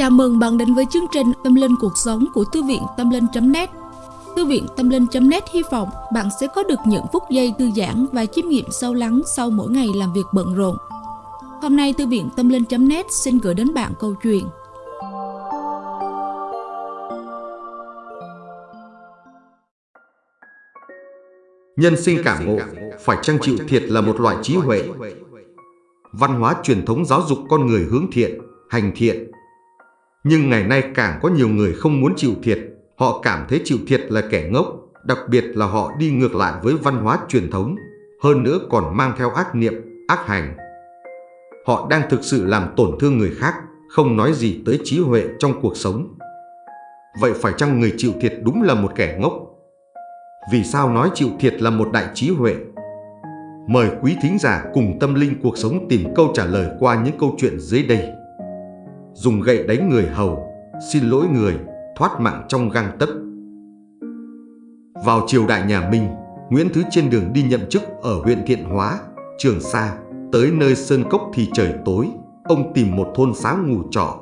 Chào mừng bạn đến với chương trình Tâm Linh Cuộc Sống của Thư viện Tâm Linh.net Thư viện Tâm Linh.net hy vọng bạn sẽ có được những phút giây thư giãn và chiêm nghiệm sâu lắng sau mỗi ngày làm việc bận rộn. Hôm nay Thư viện Tâm Linh.net xin gửi đến bạn câu chuyện Nhân sinh cảm ngộ, phải trang chịu thiệt là một loại trí huệ. Văn hóa truyền thống giáo dục con người hướng thiện, hành thiện. Nhưng ngày nay càng có nhiều người không muốn chịu thiệt, họ cảm thấy chịu thiệt là kẻ ngốc, đặc biệt là họ đi ngược lại với văn hóa truyền thống, hơn nữa còn mang theo ác niệm, ác hành. Họ đang thực sự làm tổn thương người khác, không nói gì tới trí huệ trong cuộc sống. Vậy phải chăng người chịu thiệt đúng là một kẻ ngốc? Vì sao nói chịu thiệt là một đại trí huệ? Mời quý thính giả cùng tâm linh cuộc sống tìm câu trả lời qua những câu chuyện dưới đây. Dùng gậy đánh người hầu, xin lỗi người, thoát mạng trong gang tấc. Vào triều đại nhà Minh, Nguyễn Thứ trên đường đi nhậm chức ở huyện Thiện Hóa, Trường Sa, tới nơi Sơn Cốc thì trời tối, ông tìm một thôn xá ngủ trọ.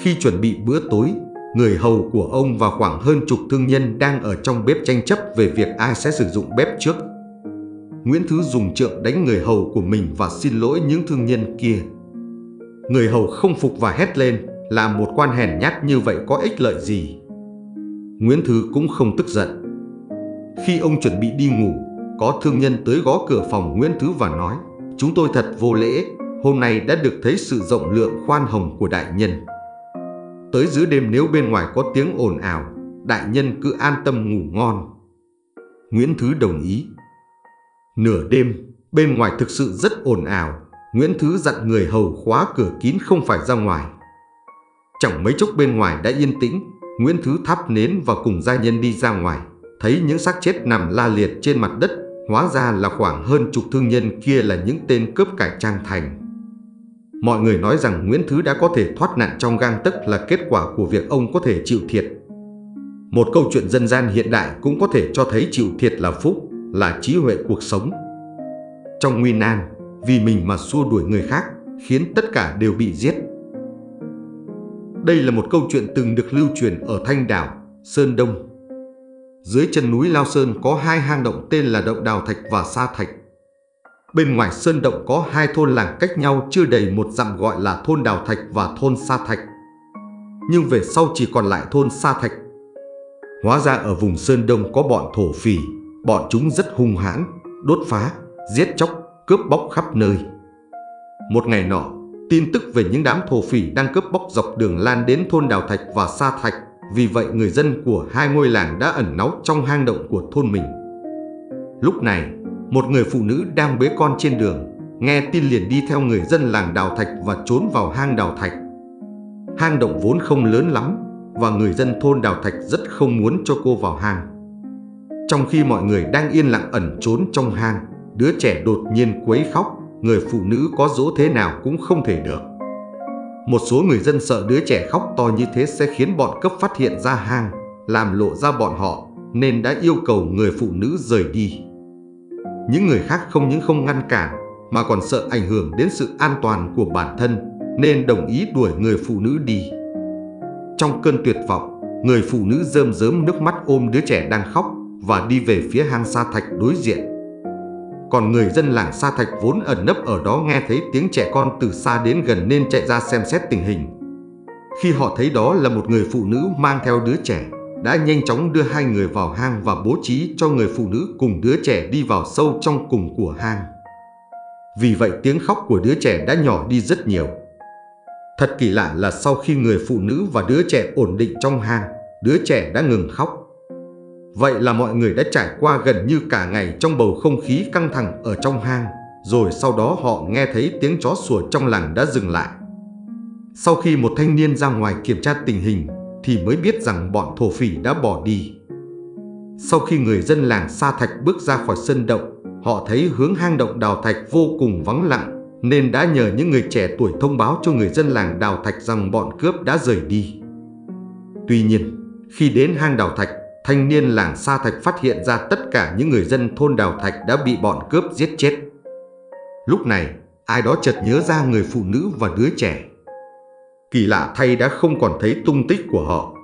Khi chuẩn bị bữa tối, người hầu của ông và khoảng hơn chục thương nhân đang ở trong bếp tranh chấp về việc ai sẽ sử dụng bếp trước. Nguyễn Thứ dùng trượng đánh người hầu của mình và xin lỗi những thương nhân kia. Người hầu không phục và hét lên, làm một quan hèn nhát như vậy có ích lợi gì. Nguyễn Thứ cũng không tức giận. Khi ông chuẩn bị đi ngủ, có thương nhân tới gõ cửa phòng Nguyễn Thứ và nói Chúng tôi thật vô lễ, hôm nay đã được thấy sự rộng lượng khoan hồng của đại nhân. Tới giữa đêm nếu bên ngoài có tiếng ồn ào, đại nhân cứ an tâm ngủ ngon. Nguyễn Thứ đồng ý. Nửa đêm, bên ngoài thực sự rất ồn ào, Nguyễn Thứ dặn người hầu khóa cửa kín không phải ra ngoài. Chẳng mấy chốc bên ngoài đã yên tĩnh, Nguyễn Thứ thắp nến và cùng gia nhân đi ra ngoài, thấy những xác chết nằm la liệt trên mặt đất, hóa ra là khoảng hơn chục thương nhân kia là những tên cướp cải trang thành. Mọi người nói rằng Nguyễn Thứ đã có thể thoát nạn trong gang tấc là kết quả của việc ông có thể chịu thiệt. Một câu chuyện dân gian hiện đại cũng có thể cho thấy chịu thiệt là phúc, là trí huệ cuộc sống. Trong nguy nan, vì mình mà xua đuổi người khác, khiến tất cả đều bị giết. Đây là một câu chuyện từng được lưu truyền ở Thanh Đảo, Sơn Đông. Dưới chân núi Lao Sơn có hai hang động tên là Động Đào Thạch và Sa Thạch. Bên ngoài sơn động có hai thôn làng cách nhau chưa đầy một dặm gọi là thôn Đào Thạch và thôn Sa Thạch. Nhưng về sau chỉ còn lại thôn Sa Thạch. Hóa ra ở vùng Sơn Đông có bọn thổ phỉ, bọn chúng rất hung hãn, đốt phá, giết chóc, cướp bóc khắp nơi. Một ngày nọ, tin tức về những đám thổ phỉ đang cướp bóc dọc đường lan đến thôn Đào Thạch và Sa Thạch, vì vậy người dân của hai ngôi làng đã ẩn náu trong hang động của thôn mình. Lúc này, một người phụ nữ đang bế con trên đường, nghe tin liền đi theo người dân làng Đào Thạch và trốn vào hang Đào Thạch. Hang động vốn không lớn lắm và người dân thôn Đào Thạch rất không muốn cho cô vào hang. Trong khi mọi người đang yên lặng ẩn trốn trong hang, đứa trẻ đột nhiên quấy khóc, người phụ nữ có dỗ thế nào cũng không thể được. Một số người dân sợ đứa trẻ khóc to như thế sẽ khiến bọn cấp phát hiện ra hang, làm lộ ra bọn họ, nên đã yêu cầu người phụ nữ rời đi. Những người khác không những không ngăn cản mà còn sợ ảnh hưởng đến sự an toàn của bản thân nên đồng ý đuổi người phụ nữ đi. Trong cơn tuyệt vọng, người phụ nữ rơm rớm nước mắt ôm đứa trẻ đang khóc và đi về phía hang sa thạch đối diện. Còn người dân làng Sa Thạch vốn ẩn nấp ở đó nghe thấy tiếng trẻ con từ xa đến gần nên chạy ra xem xét tình hình. Khi họ thấy đó là một người phụ nữ mang theo đứa trẻ, đã nhanh chóng đưa hai người vào hang và bố trí cho người phụ nữ cùng đứa trẻ đi vào sâu trong cùng của hang. Vì vậy tiếng khóc của đứa trẻ đã nhỏ đi rất nhiều. Thật kỳ lạ là sau khi người phụ nữ và đứa trẻ ổn định trong hang, đứa trẻ đã ngừng khóc. Vậy là mọi người đã trải qua gần như cả ngày trong bầu không khí căng thẳng ở trong hang, rồi sau đó họ nghe thấy tiếng chó sủa trong làng đã dừng lại. Sau khi một thanh niên ra ngoài kiểm tra tình hình, thì mới biết rằng bọn thổ phỉ đã bỏ đi. Sau khi người dân làng Sa Thạch bước ra khỏi sân động, họ thấy hướng hang động Đào Thạch vô cùng vắng lặng, nên đã nhờ những người trẻ tuổi thông báo cho người dân làng Đào Thạch rằng bọn cướp đã rời đi. Tuy nhiên, khi đến hang Đào Thạch, thanh niên làng Sa Thạch phát hiện ra tất cả những người dân thôn Đào Thạch đã bị bọn cướp giết chết. Lúc này, ai đó chợt nhớ ra người phụ nữ và đứa trẻ. kỳ lạ thay đã không còn thấy tung tích của họ.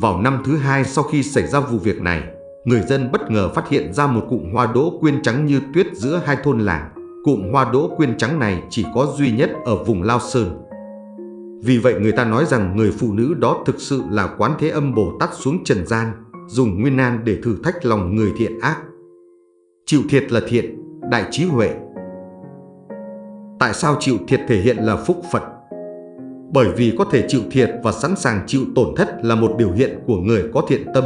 Vào năm thứ hai sau khi xảy ra vụ việc này, người dân bất ngờ phát hiện ra một cụm hoa đỗ quyên trắng như tuyết giữa hai thôn làng. Cụm hoa đỗ quyên trắng này chỉ có duy nhất ở vùng Lao Sơn. Vì vậy người ta nói rằng người phụ nữ đó thực sự là quán thế âm Bồ Tát xuống trần gian, dùng nguyên nan để thử thách lòng người thiện ác. Chịu thiệt là thiện, đại trí huệ. Tại sao chịu thiệt thể hiện là phúc Phật? Bởi vì có thể chịu thiệt và sẵn sàng chịu tổn thất là một biểu hiện của người có thiện tâm.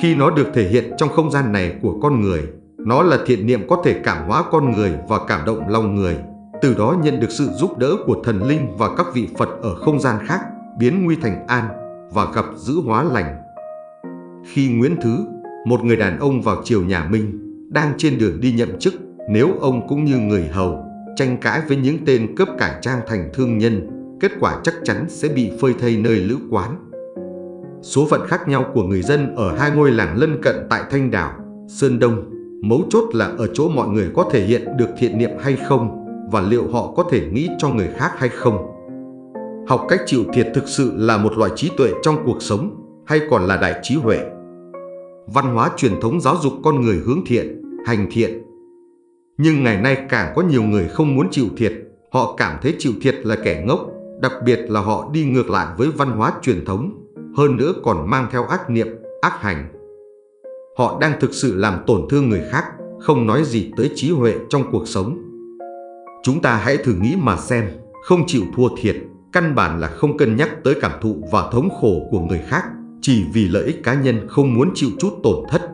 Khi nó được thể hiện trong không gian này của con người, nó là thiện niệm có thể cảm hóa con người và cảm động lòng người, từ đó nhận được sự giúp đỡ của thần linh và các vị Phật ở không gian khác, biến nguy thành an và gặp giữ hóa lành. Khi Nguyễn Thứ, một người đàn ông vào triều nhà Minh, đang trên đường đi nhậm chức, nếu ông cũng như người hầu, tranh cãi với những tên cướp cải trang thành thương nhân, kết quả chắc chắn sẽ bị phơi thây nơi lữ quán. Số phận khác nhau của người dân ở hai ngôi làng lân cận tại Thanh Đảo, Sơn Đông, mấu chốt là ở chỗ mọi người có thể hiện được thiện niệm hay không và liệu họ có thể nghĩ cho người khác hay không. Học cách chịu thiệt thực sự là một loại trí tuệ trong cuộc sống hay còn là đại trí huệ. Văn hóa truyền thống giáo dục con người hướng thiện, hành thiện. Nhưng ngày nay càng có nhiều người không muốn chịu thiệt, họ cảm thấy chịu thiệt là kẻ ngốc, đặc biệt là họ đi ngược lại với văn hóa truyền thống hơn nữa còn mang theo ác niệm, ác hành. Họ đang thực sự làm tổn thương người khác, không nói gì tới trí huệ trong cuộc sống. Chúng ta hãy thử nghĩ mà xem, không chịu thua thiệt, căn bản là không cân nhắc tới cảm thụ và thống khổ của người khác, chỉ vì lợi ích cá nhân không muốn chịu chút tổn thất.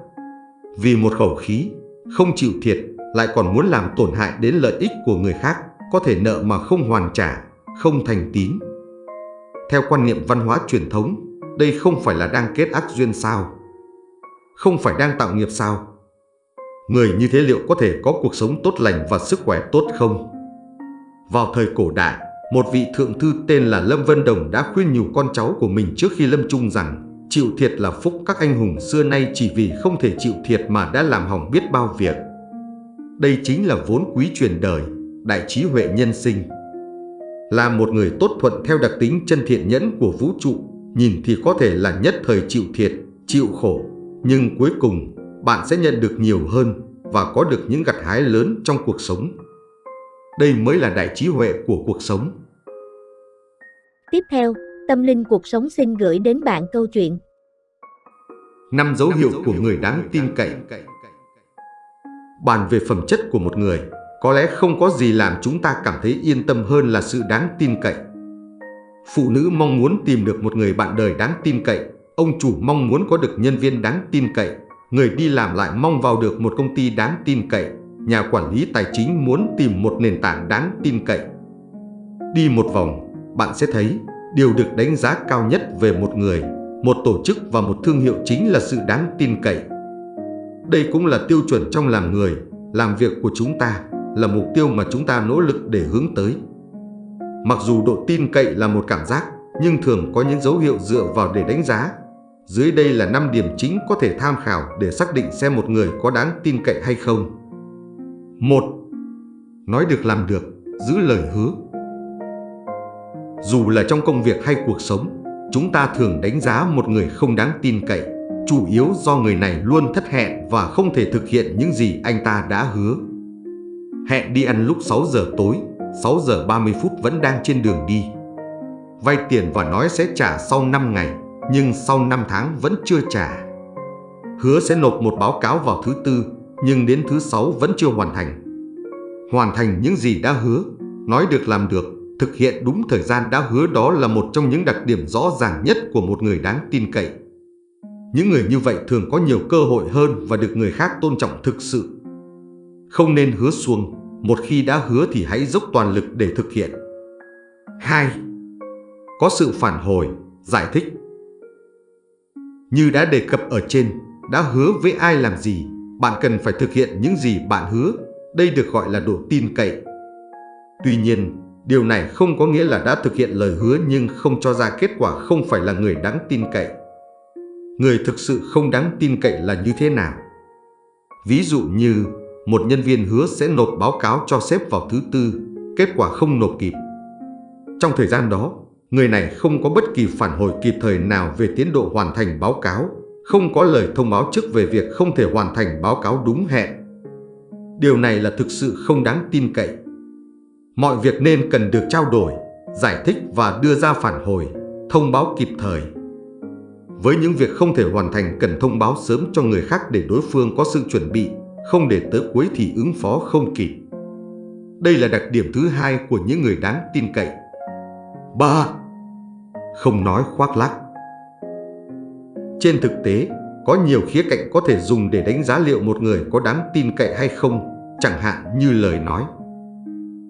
Vì một khẩu khí, không chịu thiệt, lại còn muốn làm tổn hại đến lợi ích của người khác, có thể nợ mà không hoàn trả, không thành tín. Theo quan niệm văn hóa truyền thống, đây không phải là đang kết ác duyên sao? Không phải đang tạo nghiệp sao? Người như thế liệu có thể có cuộc sống tốt lành và sức khỏe tốt không? Vào thời cổ đại, một vị thượng thư tên là Lâm Vân Đồng đã khuyên nhủ con cháu của mình trước khi lâm chung rằng chịu thiệt là phúc các anh hùng xưa nay chỉ vì không thể chịu thiệt mà đã làm hỏng biết bao việc. Đây chính là vốn quý truyền đời, đại trí huệ nhân sinh. Là một người tốt thuận theo đặc tính chân thiện nhẫn của vũ trụ, nhìn thì có thể là nhất thời chịu thiệt, chịu khổ, nhưng cuối cùng bạn sẽ nhận được nhiều hơn và có được những gặt hái lớn trong cuộc sống. Đây mới là đại trí huệ của cuộc sống. Tiếp theo, Tâm Linh Cuộc Sống xin gửi đến bạn câu chuyện. Năm dấu hiệu của người đáng tin cậy Bàn về phẩm chất của một người, có lẽ không có gì làm chúng ta cảm thấy yên tâm hơn là sự đáng tin cậy. Phụ nữ mong muốn tìm được một người bạn đời đáng tin cậy, ông chủ mong muốn có được nhân viên đáng tin cậy, người đi làm lại mong vào được một công ty đáng tin cậy, nhà quản lý tài chính muốn tìm một nền tảng đáng tin cậy. Đi một vòng, bạn sẽ thấy điều được đánh giá cao nhất về một người, một tổ chức và một thương hiệu chính là sự đáng tin cậy. Đây cũng là tiêu chuẩn trong làm người, làm việc của chúng ta, là mục tiêu mà chúng ta nỗ lực để hướng tới. Mặc dù độ tin cậy là một cảm giác, nhưng thường có những dấu hiệu dựa vào để đánh giá. Dưới đây là 5 điểm chính có thể tham khảo để xác định xem một người có đáng tin cậy hay không. 1. Nói được làm được, giữ lời hứa. Dù là trong công việc hay cuộc sống, chúng ta thường đánh giá một người không đáng tin cậy, chủ yếu do người này luôn thất hẹn và không thể thực hiện những gì anh ta đã hứa. Hẹn đi ăn lúc 6 giờ tối, 6 giờ 30 phút vẫn đang trên đường đi. Vay tiền và nói sẽ trả sau 5 ngày, nhưng sau 5 tháng vẫn chưa trả. Hứa sẽ nộp một báo cáo vào thứ tư, nhưng đến thứ sáu vẫn chưa hoàn thành. Hoàn thành những gì đã hứa, nói được làm được, thực hiện đúng thời gian đã hứa đó là một trong những đặc điểm rõ ràng nhất của một người đáng tin cậy. Những người như vậy thường có nhiều cơ hội hơn và được người khác tôn trọng thực sự. Không nên hứa xuông, một khi đã hứa thì hãy dốc toàn lực để thực hiện. 2. Có sự phản hồi, giải thích. Như đã đề cập ở trên, đã hứa với ai làm gì, bạn cần phải thực hiện những gì bạn hứa. Đây được gọi là độ tin cậy. Tuy nhiên, điều này không có nghĩa là đã thực hiện lời hứa nhưng không cho ra kết quả không phải là người đáng tin cậy. Người thực sự không đáng tin cậy là như thế nào? Ví dụ như một nhân viên hứa sẽ nộp báo cáo cho sếp vào thứ tư, kết quả không nộp kịp. Trong thời gian đó, người này không có bất kỳ phản hồi kịp thời nào về tiến độ hoàn thành báo cáo, không có lời thông báo trước về việc không thể hoàn thành báo cáo đúng hẹn. Điều này là thực sự không đáng tin cậy. Mọi việc nên cần được trao đổi, giải thích và đưa ra phản hồi, thông báo kịp thời. Với những việc không thể hoàn thành cần thông báo sớm cho người khác để đối phương có sự chuẩn bị, không để tới cuối thì ứng phó không kịp. Đây là đặc điểm thứ hai của những người đáng tin cậy. 3. Không nói khoác lác trên thực tế, có nhiều khía cạnh có thể dùng để đánh giá liệu một người có đáng tin cậy hay không, chẳng hạn như lời nói.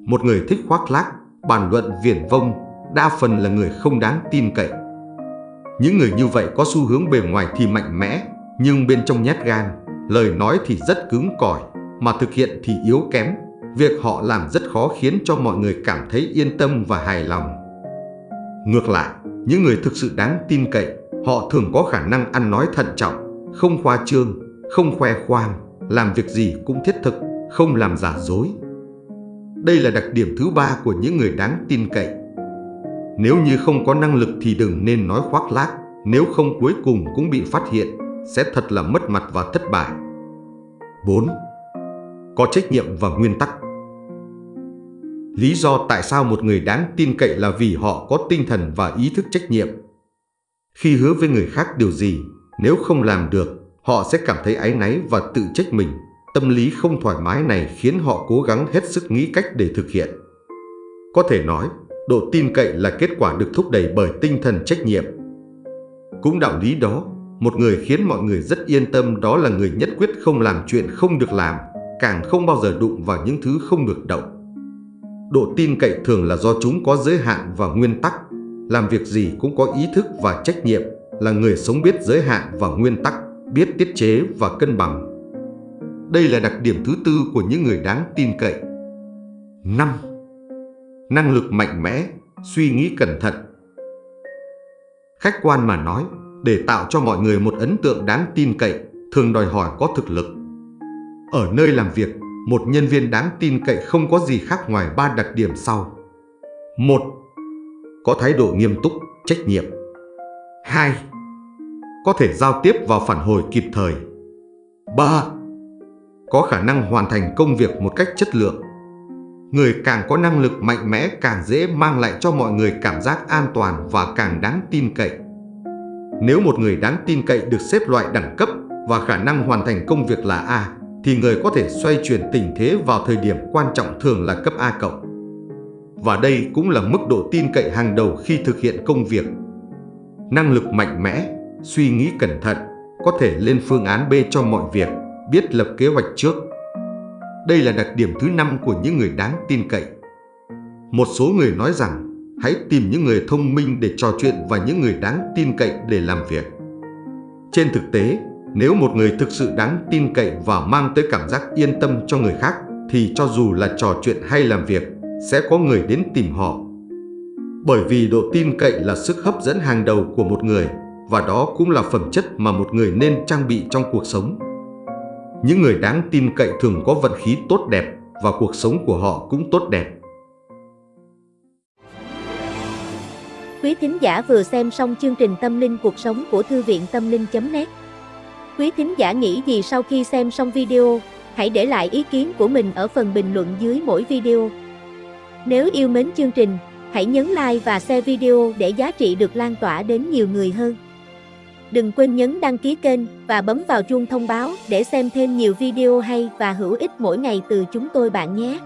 Một người thích khoác lác, bàn luận viển vông, đa phần là người không đáng tin cậy. Những người như vậy có xu hướng bề ngoài thì mạnh mẽ, nhưng bên trong nhát gan, lời nói thì rất cứng cỏi, mà thực hiện thì yếu kém. Việc họ làm rất khó khiến cho mọi người cảm thấy yên tâm và hài lòng. Ngược lại, những người thực sự đáng tin cậy, họ thường có khả năng ăn nói thận trọng, không khoa trương, không khoe khoang, làm việc gì cũng thiết thực, không làm giả dối. Đây là đặc điểm thứ ba của những người đáng tin cậy. Nếu như không có năng lực thì đừng nên nói khoác lác, nếu không cuối cùng cũng bị phát hiện, sẽ thật là mất mặt và thất bại. 4. Có trách nhiệm và nguyên tắc Lý do tại sao một người đáng tin cậy là vì họ có tinh thần và ý thức trách nhiệm. Khi hứa với người khác điều gì, nếu không làm được, họ sẽ cảm thấy áy náy và tự trách mình. Tâm lý không thoải mái này khiến họ cố gắng hết sức nghĩ cách để thực hiện. Có thể nói, độ tin cậy là kết quả được thúc đẩy bởi tinh thần trách nhiệm. Cũng đạo lý đó, một người khiến mọi người rất yên tâm đó là người nhất quyết không làm chuyện không được làm, càng không bao giờ đụng vào những thứ không được động. Độ tin cậy thường là do chúng có giới hạn và nguyên tắc, làm việc gì cũng có ý thức và trách nhiệm, là người sống biết giới hạn và nguyên tắc, biết tiết chế và cân bằng. Đây là đặc điểm thứ tư của những người đáng tin cậy. 5. Năng lực mạnh mẽ, suy nghĩ cẩn thận. Khách quan mà nói, để tạo cho mọi người một ấn tượng đáng tin cậy, thường đòi hỏi có thực lực. Ở nơi làm việc, một nhân viên đáng tin cậy không có gì khác ngoài ba đặc điểm sau. 1. Có thái độ nghiêm túc, trách nhiệm. 2. Có thể giao tiếp và phản hồi kịp thời. 3. Có khả năng hoàn thành công việc một cách chất lượng. Người càng có năng lực mạnh mẽ càng dễ mang lại cho mọi người cảm giác an toàn và càng đáng tin cậy. Nếu một người đáng tin cậy được xếp loại đẳng cấp và khả năng hoàn thành công việc là A, thì người có thể xoay chuyển tình thế vào thời điểm quan trọng thường là cấp A cộng. Và đây cũng là mức độ tin cậy hàng đầu khi thực hiện công việc. Năng lực mạnh mẽ, suy nghĩ cẩn thận, có thể lên phương án B cho mọi việc, biết lập kế hoạch trước. Đây là đặc điểm thứ năm của những người đáng tin cậy. Một số người nói rằng hãy tìm những người thông minh để trò chuyện và những người đáng tin cậy để làm việc. Trên thực tế, nếu một người thực sự đáng tin cậy và mang tới cảm giác yên tâm cho người khác, thì cho dù là trò chuyện hay làm việc, sẽ có người đến tìm họ. Bởi vì độ tin cậy là sức hấp dẫn hàng đầu của một người, và đó cũng là phẩm chất mà một người nên trang bị trong cuộc sống. Những người đáng tin cậy thường có vận khí tốt đẹp và cuộc sống của họ cũng tốt đẹp. Quý thính giả vừa xem xong chương trình Tâm linh cuộc sống của Thư viện Tâm linh.net Quý thính giả nghĩ gì sau khi xem xong video, hãy để lại ý kiến của mình ở phần bình luận dưới mỗi video. Nếu yêu mến chương trình, hãy nhấn like và share video để giá trị được lan tỏa đến nhiều người hơn. Đừng quên nhấn đăng ký kênh và bấm vào chuông thông báo để xem thêm nhiều video hay và hữu ích mỗi ngày từ chúng tôi bạn nhé.